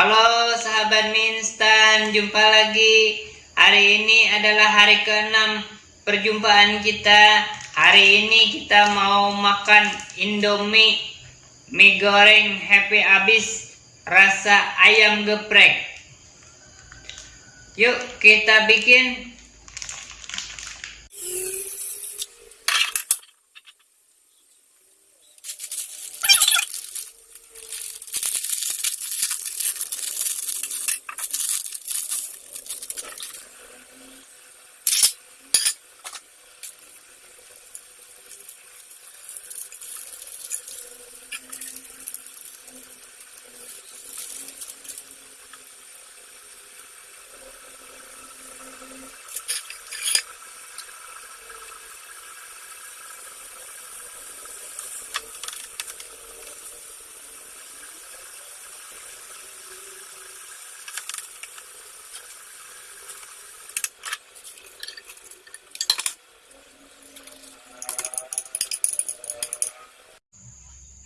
Halo sahabat mie instan, jumpa lagi. Hari ini adalah hari ke-6 perjumpaan kita. Hari ini kita mau makan Indomie mie goreng happy abis rasa ayam geprek. Yuk kita bikin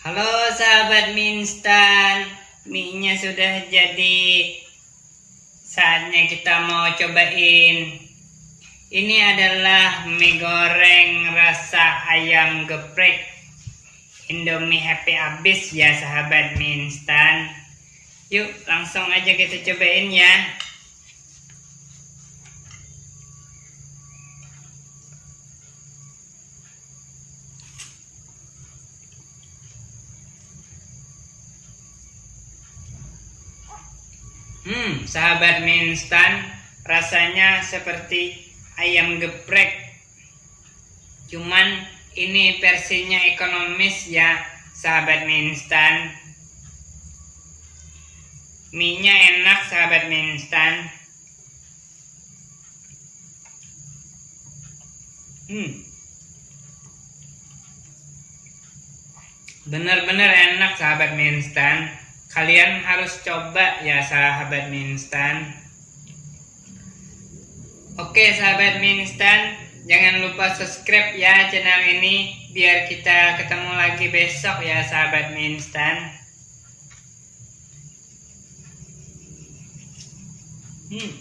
Halo sahabat mie instan, mie-nya sudah jadi. Saatnya kita mau cobain. Ini adalah mie goreng rasa ayam geprek. Indomie happy abis ya sahabat mie instan. Yuk langsung aja kita cobain ya. Hmm, sahabat mie rasanya seperti ayam geprek. Cuman ini versinya ekonomis ya, sahabat mie instan. Enak, sahabat mie instan. Hmm. Bener-bener enak, sahabat mie kalian harus coba ya sahabat mie instan oke sahabat mie instan jangan lupa subscribe ya channel ini biar kita ketemu lagi besok ya sahabat mie instan hmm.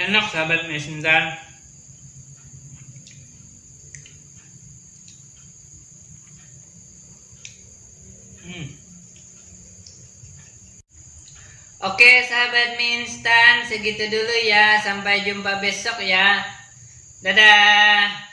enak sahabat mie Hmm. Oke sahabat mie instan segitu dulu ya. Sampai jumpa besok ya. Dadah